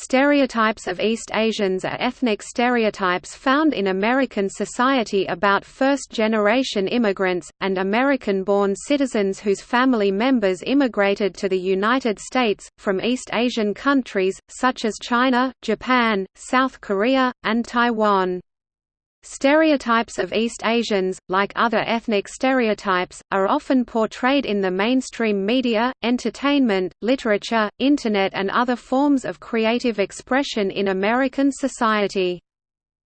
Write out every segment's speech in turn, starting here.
Stereotypes of East Asians are ethnic stereotypes found in American society about first-generation immigrants, and American-born citizens whose family members immigrated to the United States, from East Asian countries, such as China, Japan, South Korea, and Taiwan. Stereotypes of East Asians, like other ethnic stereotypes, are often portrayed in the mainstream media, entertainment, literature, Internet and other forms of creative expression in American society.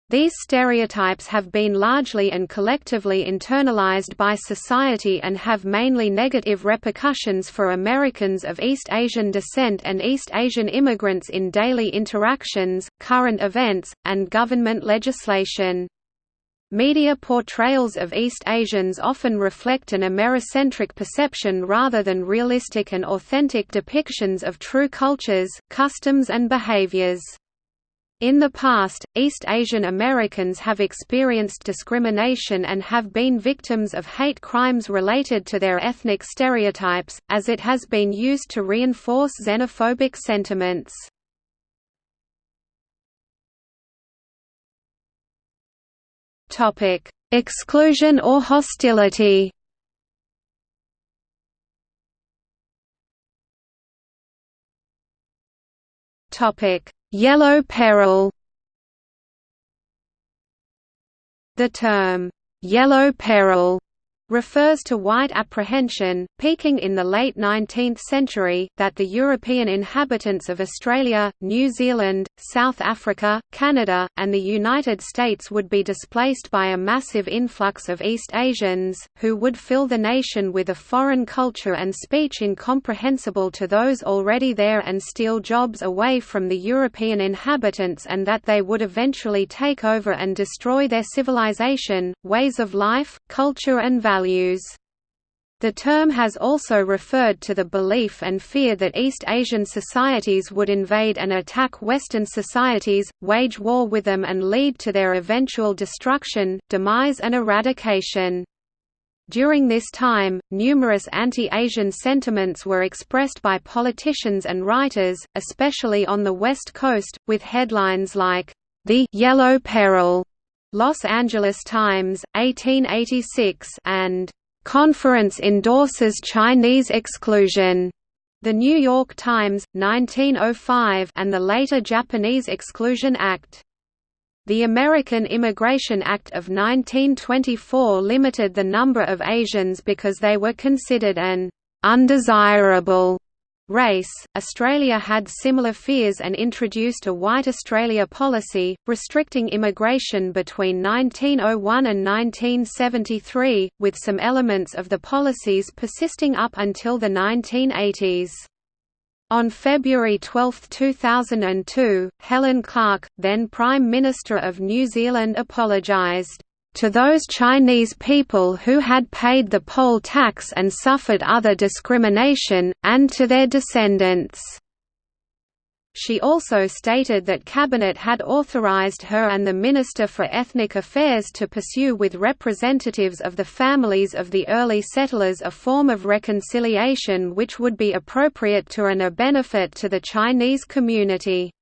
These stereotypes have been largely and collectively internalized by society and have mainly negative repercussions for Americans of East Asian descent and East Asian immigrants in daily interactions, current events, and government legislation. Media portrayals of East Asians often reflect an Americentric perception rather than realistic and authentic depictions of true cultures, customs and behaviors. In the past, East Asian Americans have experienced discrimination and have been victims of hate crimes related to their ethnic stereotypes, as it has been used to reinforce xenophobic sentiments. Topic: Exclusion or hostility. Topic: Yellow peril. The term yellow peril refers to white apprehension, peaking in the late 19th century, that the European inhabitants of Australia, New Zealand, South Africa, Canada, and the United States would be displaced by a massive influx of East Asians, who would fill the nation with a foreign culture and speech incomprehensible to those already there and steal jobs away from the European inhabitants and that they would eventually take over and destroy their civilization, ways of life, culture and values values. The term has also referred to the belief and fear that East Asian societies would invade and attack Western societies, wage war with them and lead to their eventual destruction, demise and eradication. During this time, numerous anti-Asian sentiments were expressed by politicians and writers, especially on the West Coast, with headlines like, "...the Yellow Peril", Los Angeles Times, 1886 and "...conference endorses Chinese exclusion." The New York Times, 1905 and the later Japanese Exclusion Act. The American Immigration Act of 1924 limited the number of Asians because they were considered an undesirable race. Australia had similar fears and introduced a White Australia policy, restricting immigration between 1901 and 1973, with some elements of the policies persisting up until the 1980s. On February 12, 2002, Helen Clark, then Prime Minister of New Zealand apologised to those Chinese people who had paid the poll tax and suffered other discrimination, and to their descendants." She also stated that Cabinet had authorized her and the Minister for Ethnic Affairs to pursue with representatives of the families of the early settlers a form of reconciliation which would be appropriate to and a benefit to the Chinese community.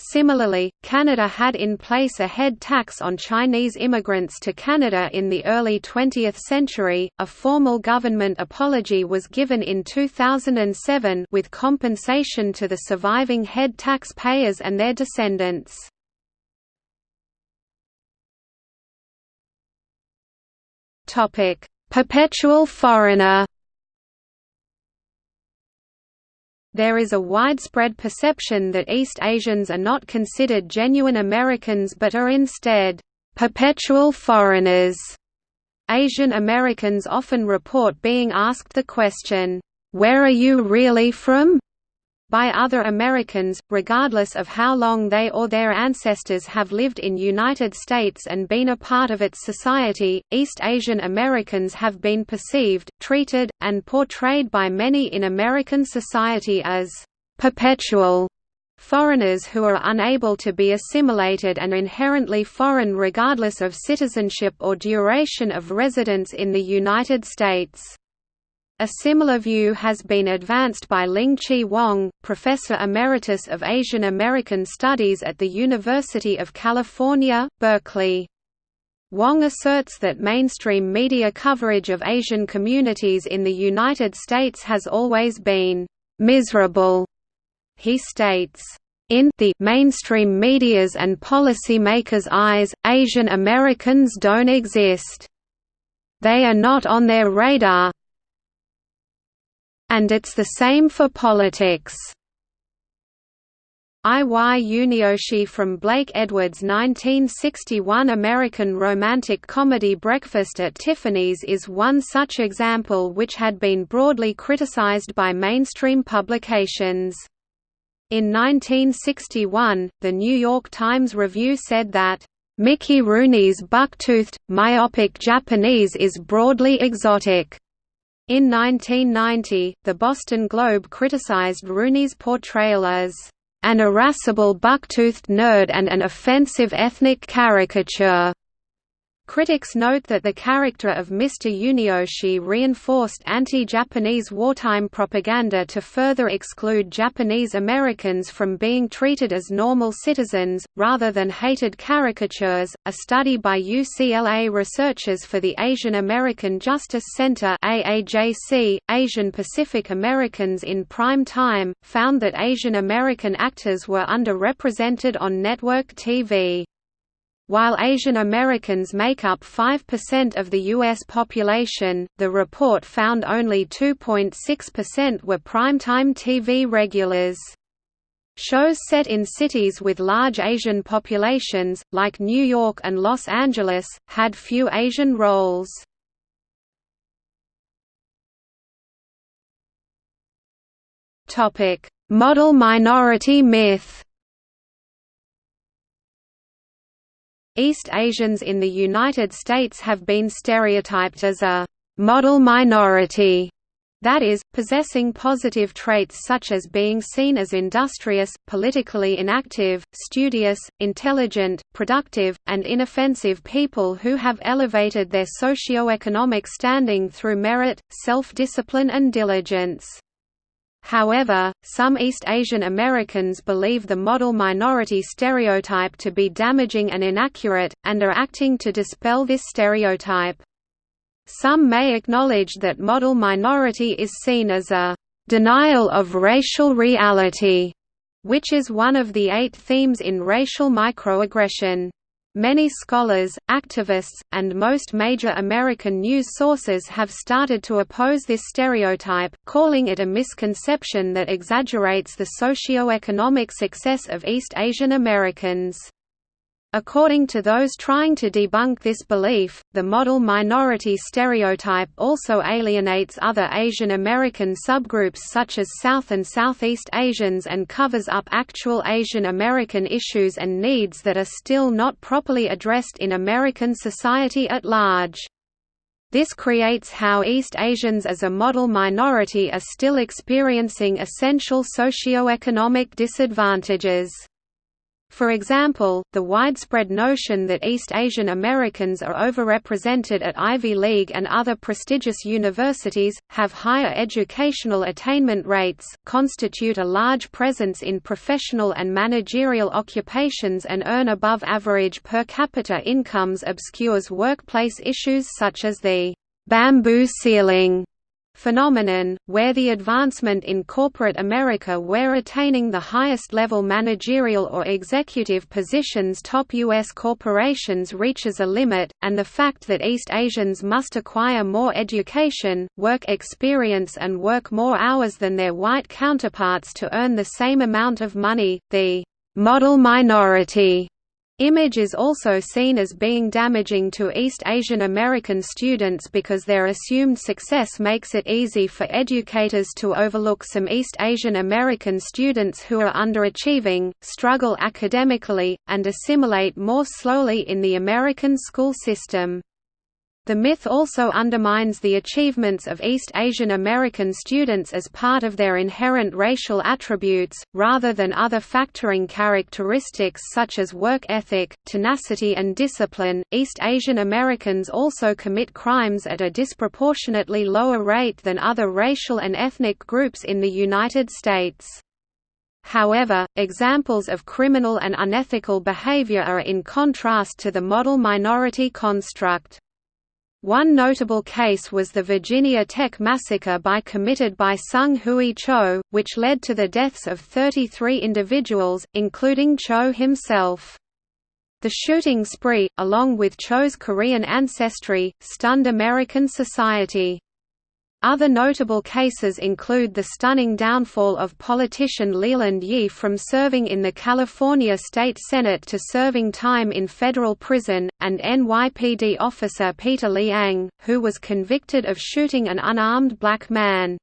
Similarly, Canada had in place a head tax on Chinese immigrants to Canada in the early 20th century. A formal government apology was given in 2007 with compensation to the surviving head tax payers and their descendants. Topic: Perpetual foreigner There is a widespread perception that East Asians are not considered genuine Americans but are instead, "...perpetual foreigners." Asian Americans often report being asked the question, "'Where are you really from?' By other Americans, regardless of how long they or their ancestors have lived in United States and been a part of its society. East Asian Americans have been perceived, treated, and portrayed by many in American society as perpetual foreigners who are unable to be assimilated and inherently foreign regardless of citizenship or duration of residence in the United States. A similar view has been advanced by Ling-Chi Wang, Professor Emeritus of Asian American Studies at the University of California, Berkeley. Wang asserts that mainstream media coverage of Asian communities in the United States has always been «miserable». He states, in the mainstream media's and policymakers' eyes, Asian Americans don't exist. They are not on their radar, and it's the same for politics. I. Y. Yunioshi from Blake Edwards' 1961 American romantic comedy Breakfast at Tiffany's is one such example which had been broadly criticized by mainstream publications. In 1961, The New York Times Review said that, "...Mickey Rooney's buck-toothed, myopic Japanese is broadly exotic." In 1990, the Boston Globe criticized Rooney's portrayal as an irascible buck-toothed nerd and an offensive ethnic caricature. Critics note that the character of Mr. Yunioshi reinforced anti-Japanese wartime propaganda to further exclude Japanese Americans from being treated as normal citizens, rather than hated caricatures. A study by UCLA researchers for the Asian American Justice Center (AAJC), Asian Pacific Americans in prime time, found that Asian American actors were underrepresented on network TV. While Asian Americans make up 5% of the U.S. population, the report found only 2.6% were primetime TV regulars. Shows set in cities with large Asian populations, like New York and Los Angeles, had few Asian roles. Model minority myth East Asians in the United States have been stereotyped as a «model minority» that is, possessing positive traits such as being seen as industrious, politically inactive, studious, intelligent, productive, and inoffensive people who have elevated their socio-economic standing through merit, self-discipline and diligence. However, some East Asian Americans believe the model minority stereotype to be damaging and inaccurate, and are acting to dispel this stereotype. Some may acknowledge that model minority is seen as a denial of racial reality, which is one of the eight themes in racial microaggression. Many scholars, activists, and most major American news sources have started to oppose this stereotype, calling it a misconception that exaggerates the socio-economic success of East Asian Americans. According to those trying to debunk this belief, the model minority stereotype also alienates other Asian American subgroups such as South and Southeast Asians and covers up actual Asian American issues and needs that are still not properly addressed in American society at large. This creates how East Asians as a model minority are still experiencing essential socio-economic disadvantages. For example, the widespread notion that East Asian Americans are overrepresented at Ivy League and other prestigious universities, have higher educational attainment rates, constitute a large presence in professional and managerial occupations and earn above average per capita incomes obscures workplace issues such as the bamboo ceiling phenomenon, where the advancement in corporate America where attaining the highest level managerial or executive positions top U.S. corporations reaches a limit, and the fact that East Asians must acquire more education, work experience and work more hours than their white counterparts to earn the same amount of money, the model minority Image is also seen as being damaging to East Asian American students because their assumed success makes it easy for educators to overlook some East Asian American students who are underachieving, struggle academically, and assimilate more slowly in the American school system. The myth also undermines the achievements of East Asian American students as part of their inherent racial attributes, rather than other factoring characteristics such as work ethic, tenacity, and discipline. East Asian Americans also commit crimes at a disproportionately lower rate than other racial and ethnic groups in the United States. However, examples of criminal and unethical behavior are in contrast to the model minority construct. One notable case was the Virginia Tech massacre by committed by Seung-Hui Cho, which led to the deaths of 33 individuals, including Cho himself. The shooting spree, along with Cho's Korean ancestry, stunned American society. Other notable cases include the stunning downfall of politician Leland Yee from serving in the California State Senate to serving time in federal prison, and NYPD officer Peter Liang, who was convicted of shooting an unarmed black man.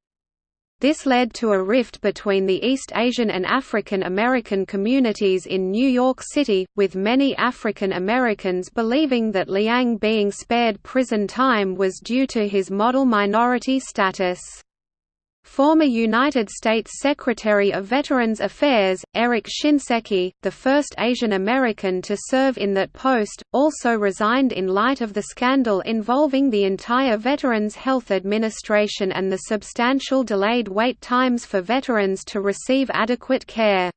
This led to a rift between the East Asian and African American communities in New York City, with many African Americans believing that Liang being spared prison time was due to his model minority status. Former United States Secretary of Veterans Affairs, Eric Shinseki, the first Asian American to serve in that post, also resigned in light of the scandal involving the entire Veterans Health Administration and the substantial delayed wait times for veterans to receive adequate care.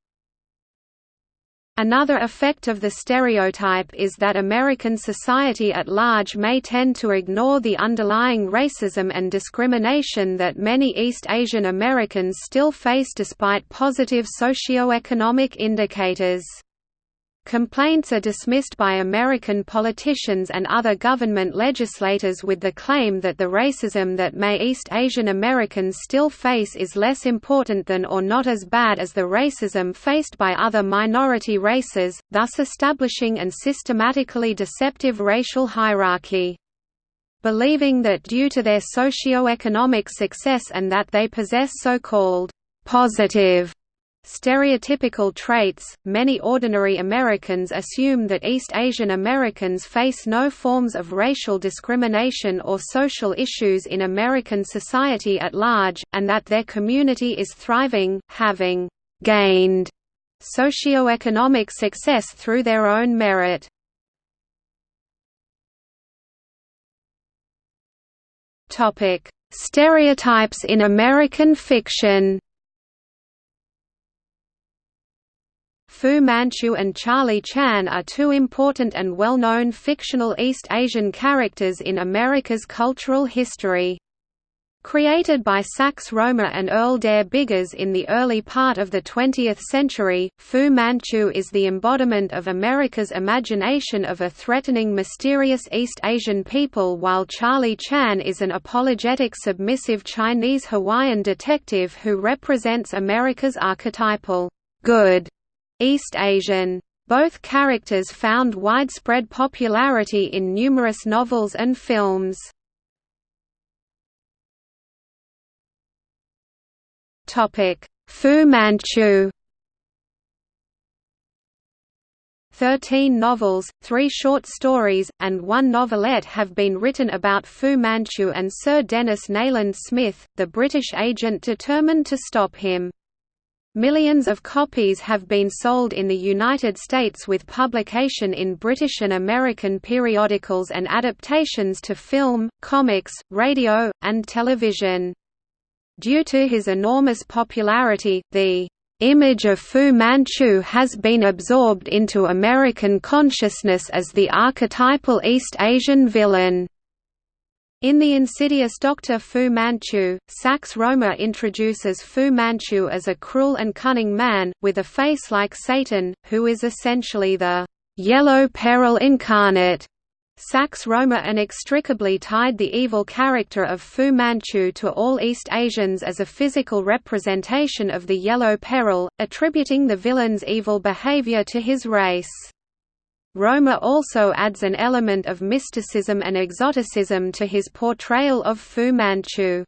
Another effect of the stereotype is that American society at large may tend to ignore the underlying racism and discrimination that many East Asian Americans still face despite positive socioeconomic indicators. Complaints are dismissed by American politicians and other government legislators with the claim that the racism that may East Asian Americans still face is less important than or not as bad as the racism faced by other minority races, thus establishing an systematically deceptive racial hierarchy. Believing that due to their socio-economic success and that they possess so-called positive Stereotypical traits Many ordinary Americans assume that East Asian Americans face no forms of racial discrimination or social issues in American society at large, and that their community is thriving, having gained socioeconomic success through their own merit. Stereotypes in American fiction Fu Manchu and Charlie Chan are two important and well-known fictional East Asian characters in America's cultural history. Created by Sax Rohmer and Earl Derr Biggers in the early part of the 20th century, Fu Manchu is the embodiment of America's imagination of a threatening mysterious East Asian people while Charlie Chan is an apologetic submissive Chinese Hawaiian detective who represents America's archetypal, good East Asian. Both characters found widespread popularity in numerous novels and films. Fu Manchu Thirteen novels, three short stories, and one novelette have been written about Fu Manchu and Sir Denis Nayland Smith, the British agent determined to stop him. Millions of copies have been sold in the United States with publication in British and American periodicals and adaptations to film, comics, radio, and television. Due to his enormous popularity, the image of Fu Manchu has been absorbed into American consciousness as the archetypal East Asian villain. In The Insidious Doctor Fu Manchu, Sax Rohmer introduces Fu Manchu as a cruel and cunning man, with a face like Satan, who is essentially the «yellow peril incarnate». Sax Rohmer inextricably tied the evil character of Fu Manchu to all East Asians as a physical representation of the Yellow Peril, attributing the villain's evil behavior to his race. Rohmer also adds an element of mysticism and exoticism to his portrayal of Fu Manchu.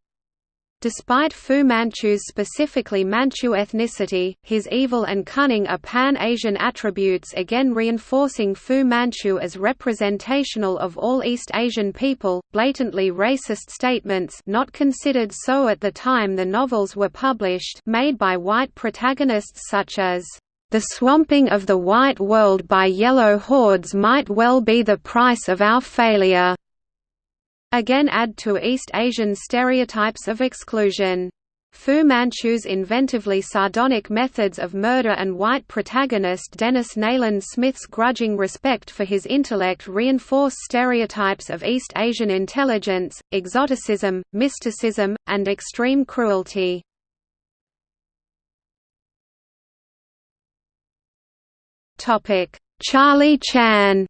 Despite Fu Manchu's specifically Manchu ethnicity, his evil and cunning are pan-Asian attributes again reinforcing Fu Manchu as representational of all East Asian people. Blatantly racist statements not considered so at the time the novels were published made by white protagonists such as the swamping of the white world by yellow hordes might well be the price of our failure again add to East Asian stereotypes of exclusion. Fu Manchu's inventively sardonic methods of murder and white protagonist Denis Nayland Smith's grudging respect for his intellect reinforce stereotypes of East Asian intelligence, exoticism, mysticism, and extreme cruelty. Charlie Chan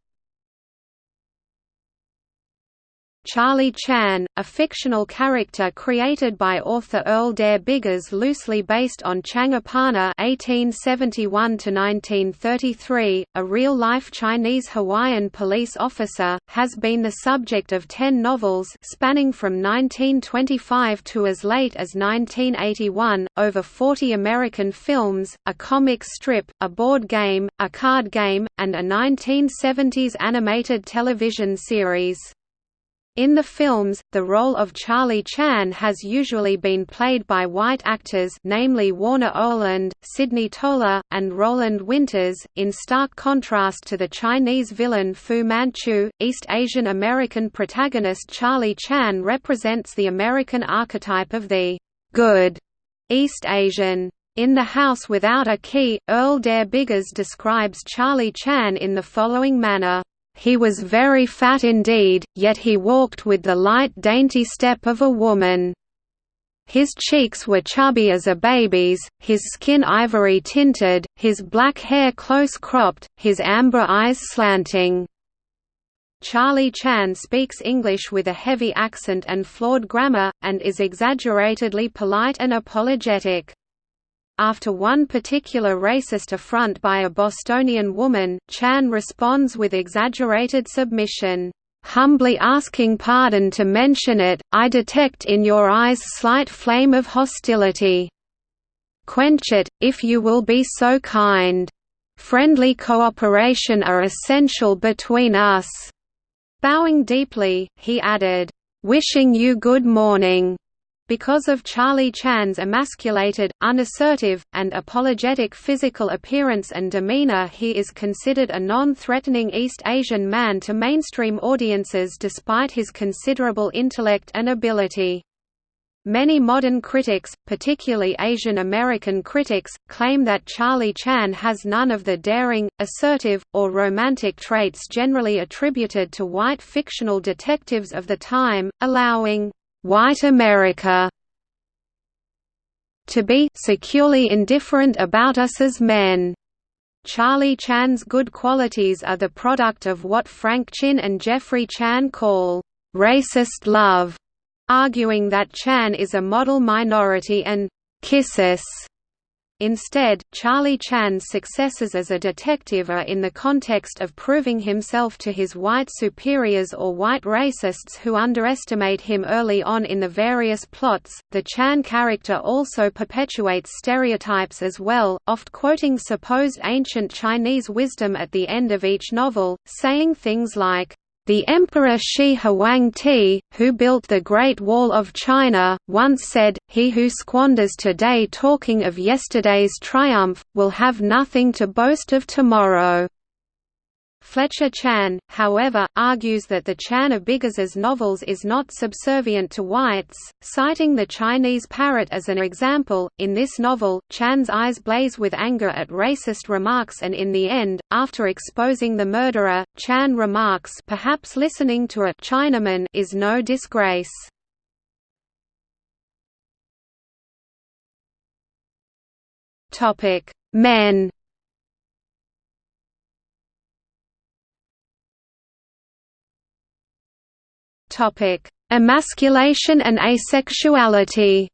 Charlie Chan, a fictional character created by author Earl Derr Biggers loosely based on Chang Apana (1871–1933), a real-life Chinese Hawaiian police officer, has been the subject of ten novels spanning from 1925 to as late as 1981, over 40 American films, a comic strip, a board game, a card game, and a 1970s animated television series. In the films, the role of Charlie Chan has usually been played by white actors namely Warner Oland, Sidney Toler, and Roland Winters, in stark contrast to the Chinese villain Fu Manchu. East Asian American protagonist Charlie Chan represents the American archetype of the good East Asian. In The House Without a Key, Earl Derr Biggers describes Charlie Chan in the following manner. He was very fat indeed, yet he walked with the light dainty step of a woman. His cheeks were chubby as a baby's, his skin ivory tinted, his black hair close cropped, his amber eyes slanting. Charlie Chan speaks English with a heavy accent and flawed grammar, and is exaggeratedly polite and apologetic. After one particular racist affront by a Bostonian woman, Chan responds with exaggerated submission. Humbly asking pardon to mention it, I detect in your eyes slight flame of hostility. Quench it, if you will be so kind. Friendly cooperation are essential between us." Bowing deeply, he added, "Wishing you good morning." Because of Charlie Chan's emasculated, unassertive, and apologetic physical appearance and demeanor he is considered a non-threatening East Asian man to mainstream audiences despite his considerable intellect and ability. Many modern critics, particularly Asian American critics, claim that Charlie Chan has none of the daring, assertive, or romantic traits generally attributed to white fictional detectives of the time, allowing white America to be securely indifferent about us as men. Charlie Chan's good qualities are the product of what Frank Chin and Jeffrey Chan call racist love, arguing that Chan is a model minority and kisses Instead, Charlie Chan's successes as a detective are in the context of proving himself to his white superiors or white racists who underestimate him early on in the various plots. The Chan character also perpetuates stereotypes as well, oft quoting supposed ancient Chinese wisdom at the end of each novel, saying things like, the Emperor Shi Huangti, who built the Great Wall of China, once said, He who squanders today talking of yesterday's triumph, will have nothing to boast of tomorrow. Fletcher Chan, however, argues that the Chan of Biggers's novels is not subservient to whites, citing the Chinese parrot as an example. In this novel, Chan's eyes blaze with anger at racist remarks and in the end, after exposing the murderer, Chan remarks perhaps listening to a Chinaman is no disgrace. Topic: Men Topic: Emasculation and asexuality.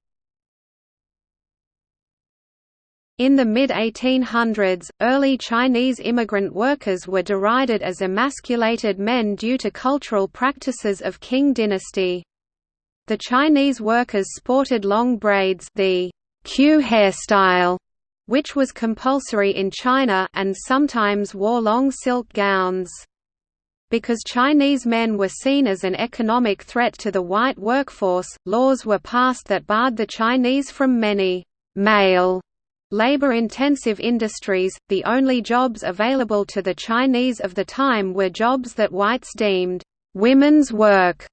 In the mid-1800s, early Chinese immigrant workers were derided as emasculated men due to cultural practices of Qing dynasty. The Chinese workers sported long braids the queue hairstyle, which was compulsory in China and sometimes wore long silk gowns. Because Chinese men were seen as an economic threat to the white workforce, laws were passed that barred the Chinese from many male labor-intensive industries. The only jobs available to the Chinese of the time were jobs that whites deemed women's work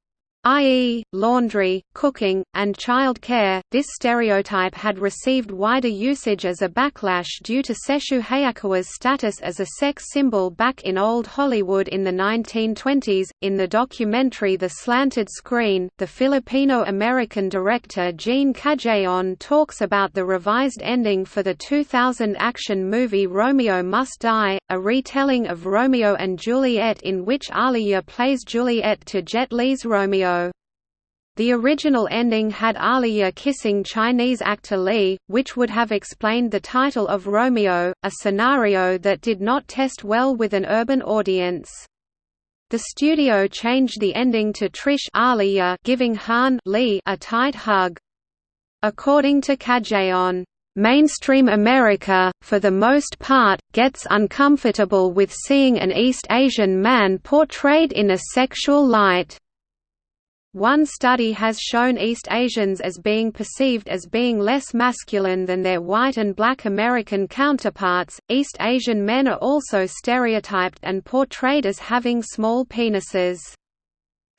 i.e., laundry, cooking, and child care. This stereotype had received wider usage as a backlash due to Sessue Hayakawa's status as a sex symbol back in Old Hollywood in the 1920s. In the documentary The Slanted Screen, the Filipino American director Gene Cajayon talks about the revised ending for the 2000 action movie Romeo Must Die, a retelling of Romeo and Juliet in which Aaliyah plays Juliet to Jet Li's Romeo. The original ending had Aaliyah kissing Chinese actor Li, which would have explained the title of Romeo, a scenario that did not test well with an urban audience. The studio changed the ending to Trish Aaliyah giving Han Li a tight hug. According to Cajayon, Mainstream America, for the most part, gets uncomfortable with seeing an East Asian man portrayed in a sexual light. One study has shown East Asians as being perceived as being less masculine than their white and black American counterparts. East Asian men are also stereotyped and portrayed as having small penises.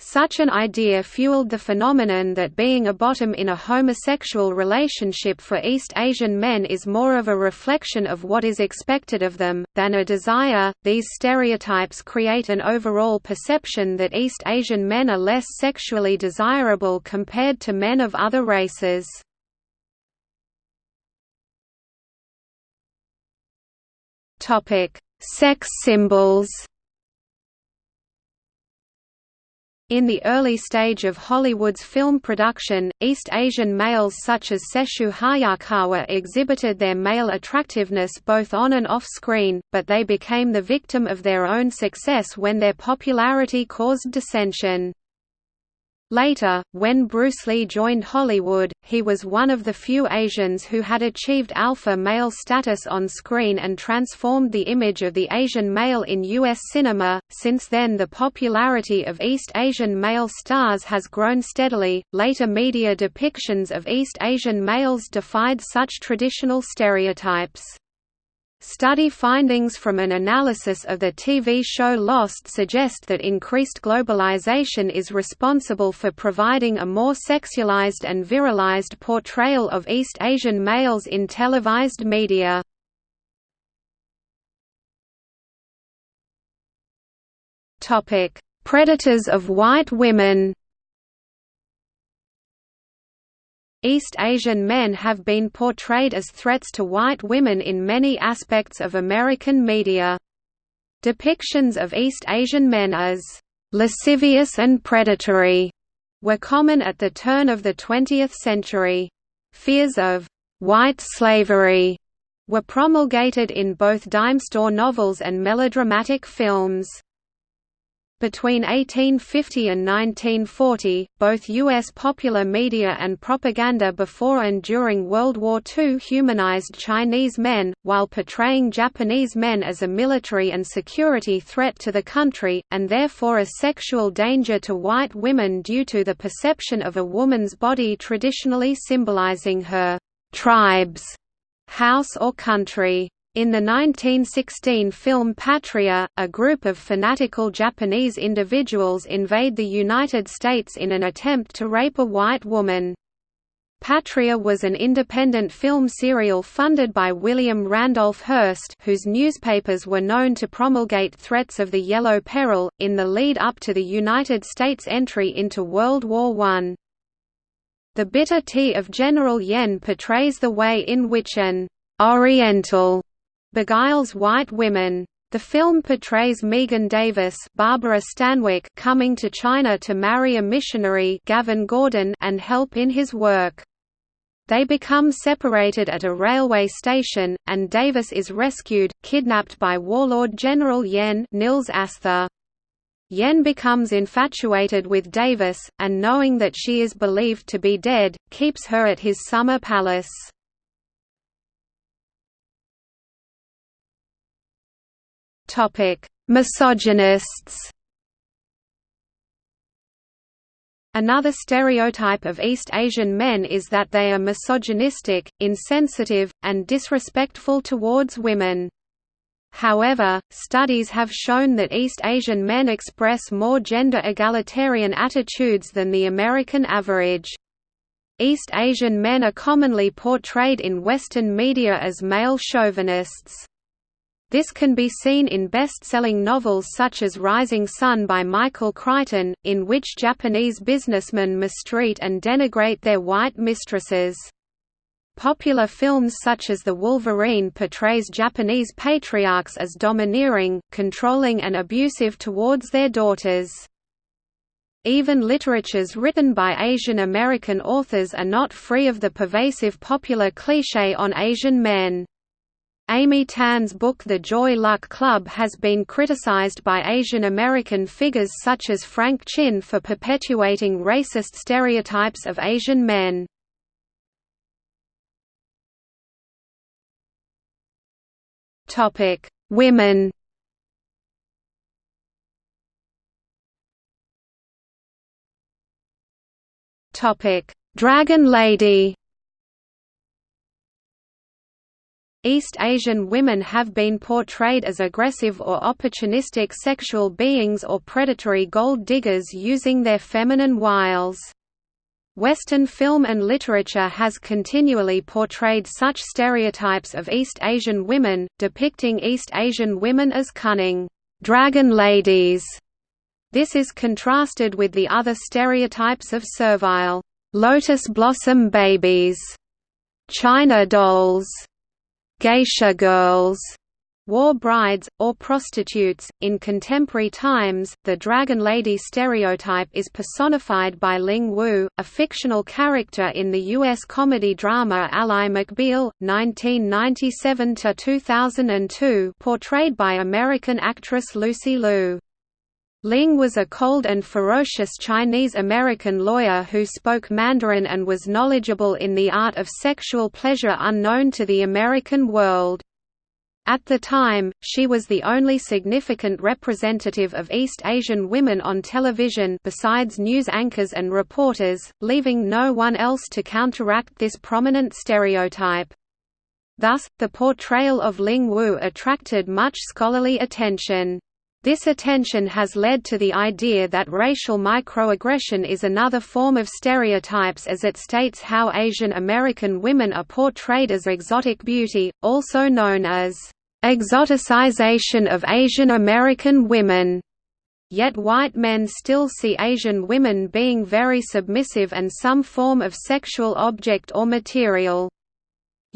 Such an idea fueled the phenomenon that being a bottom in a homosexual relationship for East Asian men is more of a reflection of what is expected of them, than a desire. These stereotypes create an overall perception that East Asian men are less sexually desirable compared to men of other races. Sex symbols In the early stage of Hollywood's film production, East Asian males such as Sessue Hayakawa exhibited their male attractiveness both on and off screen, but they became the victim of their own success when their popularity caused dissension. Later, when Bruce Lee joined Hollywood, he was one of the few Asians who had achieved alpha male status on screen and transformed the image of the Asian male in U.S. cinema. Since then, the popularity of East Asian male stars has grown steadily. Later media depictions of East Asian males defied such traditional stereotypes. Study findings from an analysis of the TV show Lost suggest that increased globalization is responsible for providing a more sexualized and virilized portrayal of East Asian males in televised media. Predators of white women East Asian men have been portrayed as threats to white women in many aspects of American media. Depictions of East Asian men as lascivious and predatory were common at the turn of the 20th century. Fears of white slavery were promulgated in both dime store novels and melodramatic films. Between 1850 and 1940, both U.S. popular media and propaganda before and during World War II humanized Chinese men, while portraying Japanese men as a military and security threat to the country, and therefore a sexual danger to white women due to the perception of a woman's body traditionally symbolizing her tribe's house or country. In the 1916 film Patria, a group of fanatical Japanese individuals invade the United States in an attempt to rape a white woman. Patria was an independent film serial funded by William Randolph Hearst whose newspapers were known to promulgate threats of the Yellow Peril, in the lead up to the United States entry into World War I. The Bitter Tea of General Yen portrays the way in which an «Oriental» beguiles white women. The film portrays Megan Davis Barbara Stanwyck coming to China to marry a missionary Gavin Gordon and help in his work. They become separated at a railway station, and Davis is rescued, kidnapped by warlord General Yen Nils Asther. Yen becomes infatuated with Davis, and knowing that she is believed to be dead, keeps her at his summer palace. Misogynists Another stereotype of East Asian men is that they are misogynistic, insensitive, and disrespectful towards women. However, studies have shown that East Asian men express more gender egalitarian attitudes than the American average. East Asian men are commonly portrayed in Western media as male chauvinists. This can be seen in best-selling novels such as Rising Sun by Michael Crichton, in which Japanese businessmen mistreat and denigrate their white mistresses. Popular films such as The Wolverine portrays Japanese patriarchs as domineering, controlling and abusive towards their daughters. Even literatures written by Asian American authors are not free of the pervasive popular cliché on Asian men. Amy Tan's book The Joy Luck Club has been criticized by Asian American figures such as Frank Chin for perpetuating racist stereotypes of Asian men. Women Dragon Lady East Asian women have been portrayed as aggressive or opportunistic sexual beings or predatory gold diggers using their feminine wiles. Western film and literature has continually portrayed such stereotypes of East Asian women, depicting East Asian women as cunning, dragon ladies. This is contrasted with the other stereotypes of servile, lotus blossom babies, china dolls, geisha girls, war brides, or prostitutes. In contemporary times, the Dragon Lady stereotype is personified by Ling Woo, a fictional character in the U.S. comedy drama Ally McBeal, 1997–2002 portrayed by American actress Lucy Liu. Ling was a cold and ferocious Chinese-American lawyer who spoke Mandarin and was knowledgeable in the art of sexual pleasure unknown to the American world. At the time, she was the only significant representative of East Asian women on television besides news anchors and reporters, leaving no one else to counteract this prominent stereotype. Thus, the portrayal of Ling Woo attracted much scholarly attention. This attention has led to the idea that racial microaggression is another form of stereotypes as it states how Asian American women are portrayed as exotic beauty, also known as exoticization of Asian American women. Yet white men still see Asian women being very submissive and some form of sexual object or material.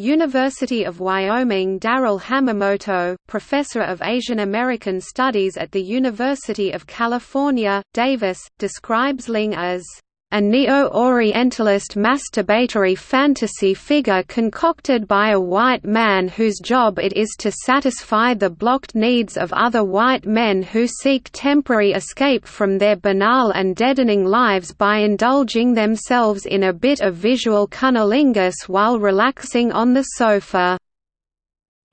University of Wyoming Darrell Hamamoto, professor of Asian American Studies at the University of California, Davis, describes Ling as a neo-Orientalist masturbatory fantasy figure concocted by a white man whose job it is to satisfy the blocked needs of other white men who seek temporary escape from their banal and deadening lives by indulging themselves in a bit of visual cunnilingus while relaxing on the sofa.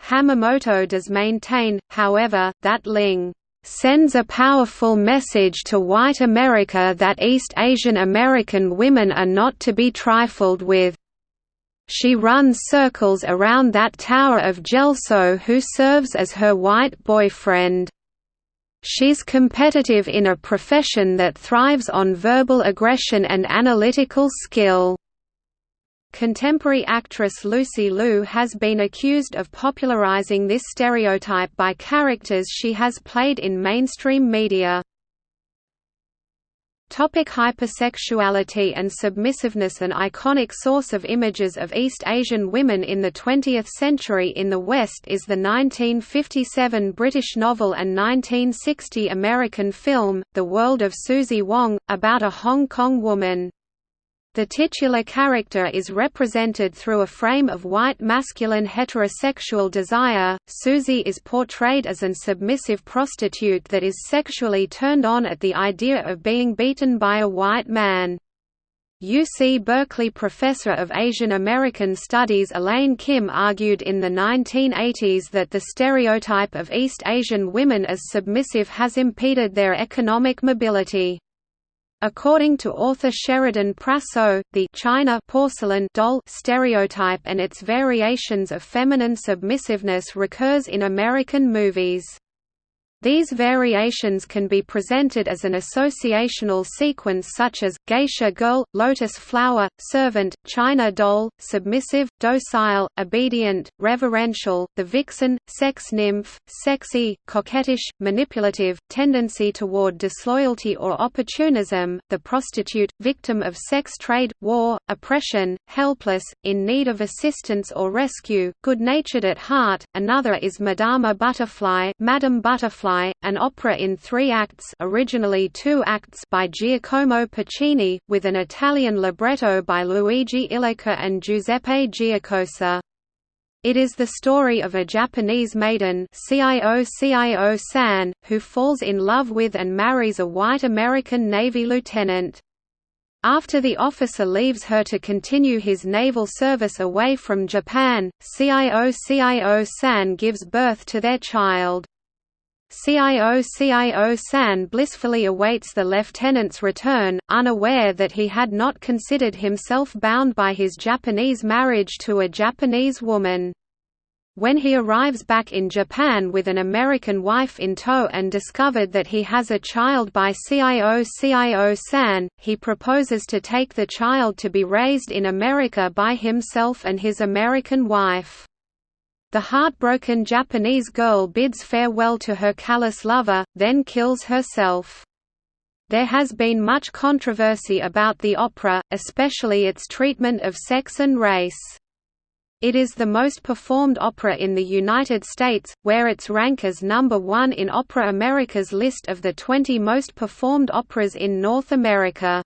Hamamoto does maintain, however, that Ling sends a powerful message to white America that East Asian American women are not to be trifled with. She runs circles around that tower of Gelso who serves as her white boyfriend. She's competitive in a profession that thrives on verbal aggression and analytical skill. Contemporary actress Lucy Liu has been accused of popularizing this stereotype by characters she has played in mainstream media. Topic hypersexuality and submissiveness An iconic source of images of East Asian women in the 20th century in the West is the 1957 British novel and 1960 American film, The World of Susie Wong, about a Hong Kong woman. The titular character is represented through a frame of white masculine heterosexual desire. Susie is portrayed as an submissive prostitute that is sexually turned on at the idea of being beaten by a white man. UC Berkeley professor of Asian American Studies Elaine Kim argued in the 1980s that the stereotype of East Asian women as submissive has impeded their economic mobility. According to author Sheridan Prasso, the China porcelain doll stereotype and its variations of feminine submissiveness recurs in American movies. These variations can be presented as an associational sequence such as, geisha girl, lotus flower, servant, china doll, submissive, docile, obedient, reverential, the vixen, sex nymph, sexy, coquettish, manipulative, tendency toward disloyalty or opportunism, the prostitute, victim of sex trade, war, oppression, helpless, in need of assistance or rescue, good-natured at heart. Another is Madama Butterfly, Madame Butterfly an opera in three acts originally two acts by Giacomo Puccini, with an Italian libretto by Luigi Illica and Giuseppe Giacosa. It is the story of a Japanese maiden CIO CIO San, who falls in love with and marries a white American Navy lieutenant. After the officer leaves her to continue his naval service away from Japan, CIO CIO San gives birth to their child. CIO CIO San blissfully awaits the lieutenant's return, unaware that he had not considered himself bound by his Japanese marriage to a Japanese woman. When he arrives back in Japan with an American wife in tow and discovered that he has a child by CIO CIO San, he proposes to take the child to be raised in America by himself and his American wife. The heartbroken Japanese girl bids farewell to her callous lover, then kills herself. There has been much controversy about the opera, especially its treatment of sex and race. It is the most performed opera in the United States, where its rank as number one in Opera America's list of the 20 most performed operas in North America.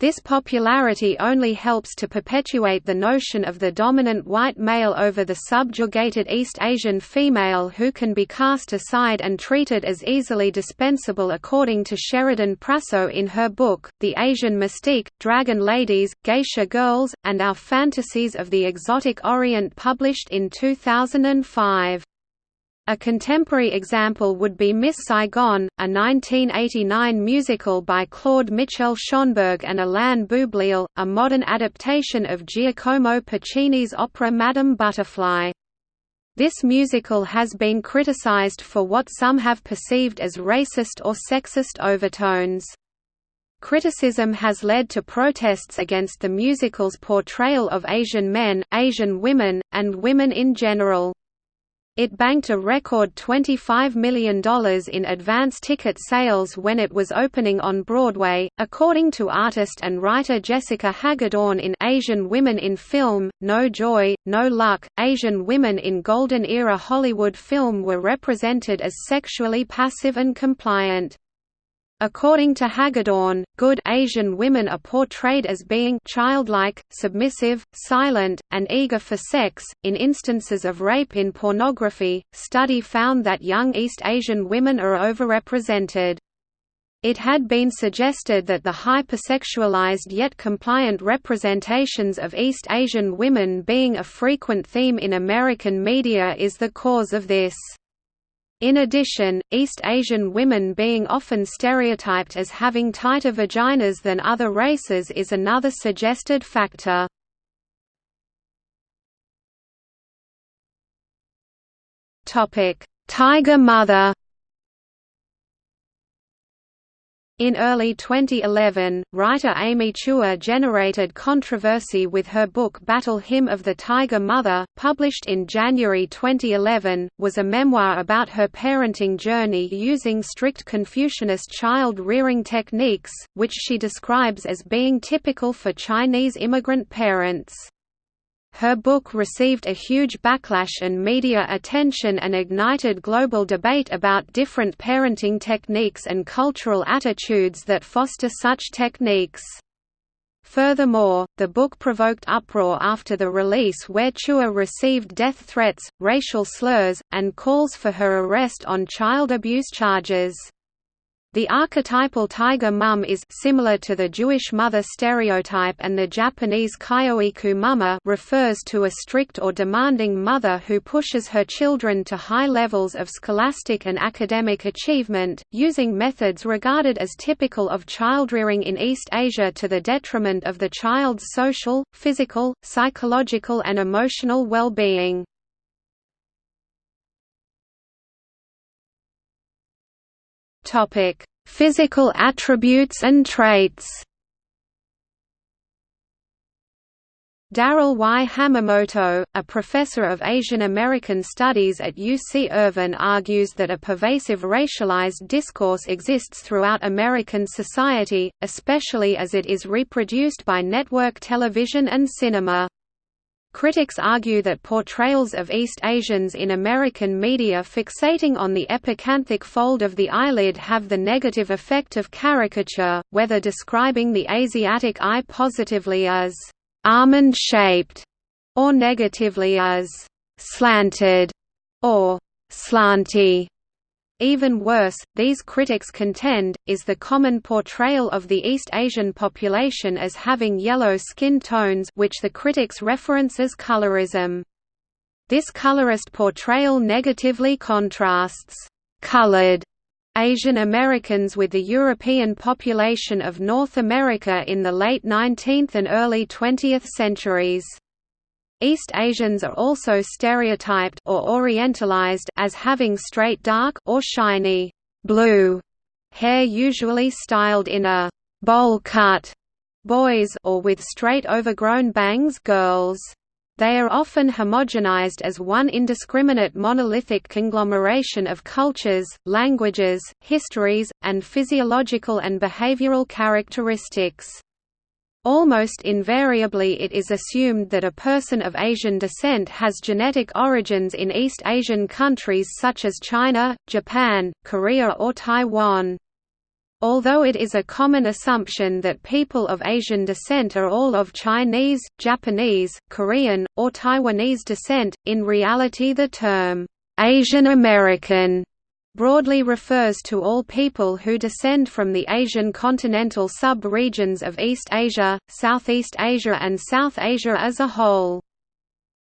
This popularity only helps to perpetuate the notion of the dominant white male over the subjugated East Asian female who can be cast aside and treated as easily dispensable according to Sheridan Prasso in her book, The Asian Mystique, Dragon Ladies, Geisha Girls, and Our Fantasies of the Exotic Orient published in 2005. A contemporary example would be Miss Saigon, a 1989 musical by Claude Michel Schonberg and Alain Boublil, a modern adaptation of Giacomo Puccini's opera Madame Butterfly. This musical has been criticized for what some have perceived as racist or sexist overtones. Criticism has led to protests against the musical's portrayal of Asian men, Asian women, and women in general. It banked a record $25 million in advance ticket sales when it was opening on Broadway, according to artist and writer Jessica Hagedorn in Asian Women in Film, No Joy, No Luck. Asian women in Golden Era Hollywood film were represented as sexually passive and compliant. According to Hagedorn, good Asian women are portrayed as being childlike, submissive, silent, and eager for sex. In instances of rape in pornography, study found that young East Asian women are overrepresented. It had been suggested that the hypersexualized yet compliant representations of East Asian women being a frequent theme in American media is the cause of this. In addition, East Asian women being often stereotyped as having tighter vaginas than other races is another suggested factor. Tiger Mother In early 2011, writer Amy Chua generated controversy with her book Battle Hymn of the Tiger Mother, published in January 2011, was a memoir about her parenting journey using strict Confucianist child-rearing techniques, which she describes as being typical for Chinese immigrant parents. Her book received a huge backlash and media attention and ignited global debate about different parenting techniques and cultural attitudes that foster such techniques. Furthermore, the book provoked uproar after the release where Chua received death threats, racial slurs, and calls for her arrest on child abuse charges. The archetypal tiger mum is similar to the Jewish mother stereotype and the Japanese kyoiku mama refers to a strict or demanding mother who pushes her children to high levels of scholastic and academic achievement, using methods regarded as typical of childrearing in East Asia to the detriment of the child's social, physical, psychological and emotional well-being. Topic: Physical attributes and traits. Darrell Y. Hamamoto, a professor of Asian American Studies at UC Irvine argues that a pervasive racialized discourse exists throughout American society, especially as it is reproduced by network television and cinema. Critics argue that portrayals of East Asians in American media fixating on the epicanthic fold of the eyelid have the negative effect of caricature, whether describing the Asiatic eye positively as «almond-shaped» or negatively as «slanted» or «slanty». Even worse, these critics contend, is the common portrayal of the East Asian population as having yellow skin tones which the critics reference as colorism. This colorist portrayal negatively contrasts «colored» Asian Americans with the European population of North America in the late 19th and early 20th centuries. East Asians are also stereotyped or orientalized as having straight dark or shiny blue hair usually styled in a bowl cut boys or with straight overgrown bangs girls. They are often homogenized as one indiscriminate monolithic conglomeration of cultures, languages, histories, and physiological and behavioral characteristics. Almost invariably it is assumed that a person of Asian descent has genetic origins in East Asian countries such as China, Japan, Korea or Taiwan. Although it is a common assumption that people of Asian descent are all of Chinese, Japanese, Korean, or Taiwanese descent, in reality the term, "'Asian American' broadly refers to all people who descend from the Asian continental sub-regions of East Asia, Southeast Asia and South Asia as a whole.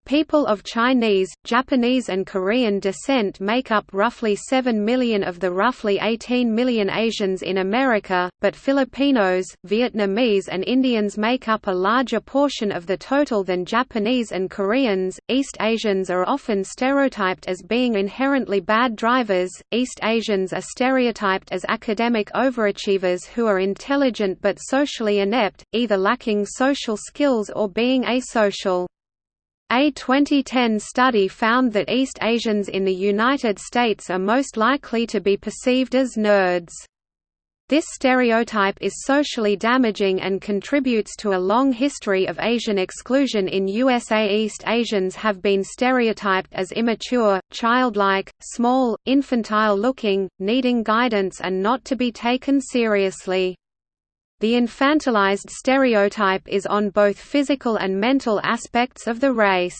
People of Chinese, Japanese and Korean descent make up roughly 7 million of the roughly 18 million Asians in America, but Filipinos, Vietnamese and Indians make up a larger portion of the total than Japanese and Koreans. East Asians are often stereotyped as being inherently bad drivers. East Asians are stereotyped as academic overachievers who are intelligent but socially inept, either lacking social skills or being asocial. A 2010 study found that East Asians in the United States are most likely to be perceived as nerds. This stereotype is socially damaging and contributes to a long history of Asian exclusion in USA. East Asians have been stereotyped as immature, childlike, small, infantile-looking, needing guidance and not to be taken seriously. The infantilized stereotype is on both physical and mental aspects of the race.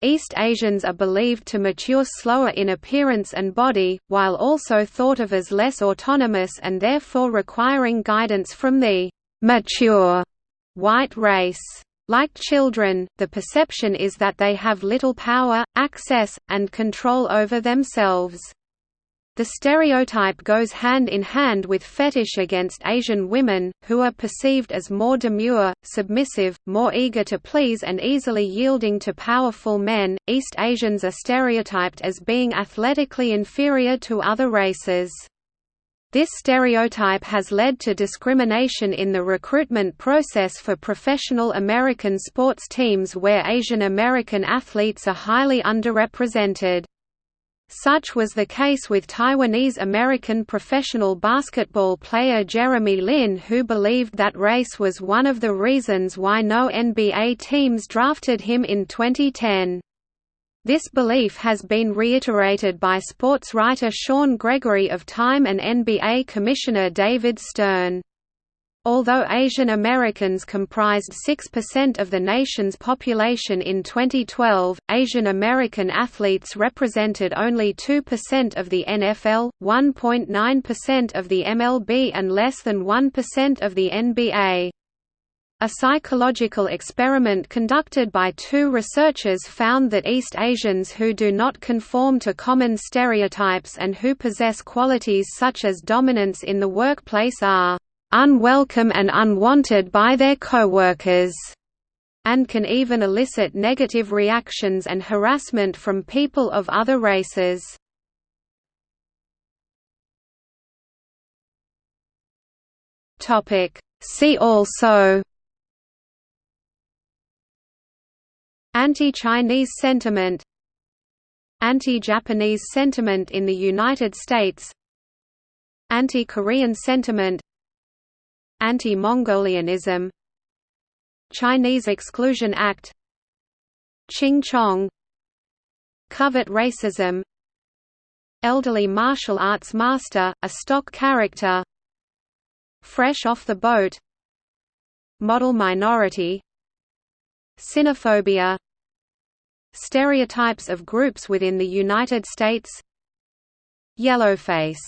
East Asians are believed to mature slower in appearance and body, while also thought of as less autonomous and therefore requiring guidance from the mature white race. Like children, the perception is that they have little power, access, and control over themselves. The stereotype goes hand in hand with fetish against Asian women, who are perceived as more demure, submissive, more eager to please, and easily yielding to powerful men. East Asians are stereotyped as being athletically inferior to other races. This stereotype has led to discrimination in the recruitment process for professional American sports teams where Asian American athletes are highly underrepresented. Such was the case with Taiwanese-American professional basketball player Jeremy Lin who believed that race was one of the reasons why no NBA teams drafted him in 2010. This belief has been reiterated by sports writer Sean Gregory of Time and NBA Commissioner David Stern. Although Asian Americans comprised 6% of the nation's population in 2012, Asian American athletes represented only 2% of the NFL, 1.9% of the MLB and less than 1% of the NBA. A psychological experiment conducted by two researchers found that East Asians who do not conform to common stereotypes and who possess qualities such as dominance in the workplace are unwelcome and unwanted by their coworkers, and can even elicit negative reactions and harassment from people of other races. See also. Anti-Chinese sentiment. Anti-Japanese sentiment in the United States. Anti-Korean sentiment Anti-Mongolianism Chinese Exclusion Act Ching Chong Covert racism Elderly martial arts master, a stock character Fresh off the boat Model minority Sinophobia Stereotypes of groups within the United States Yellowface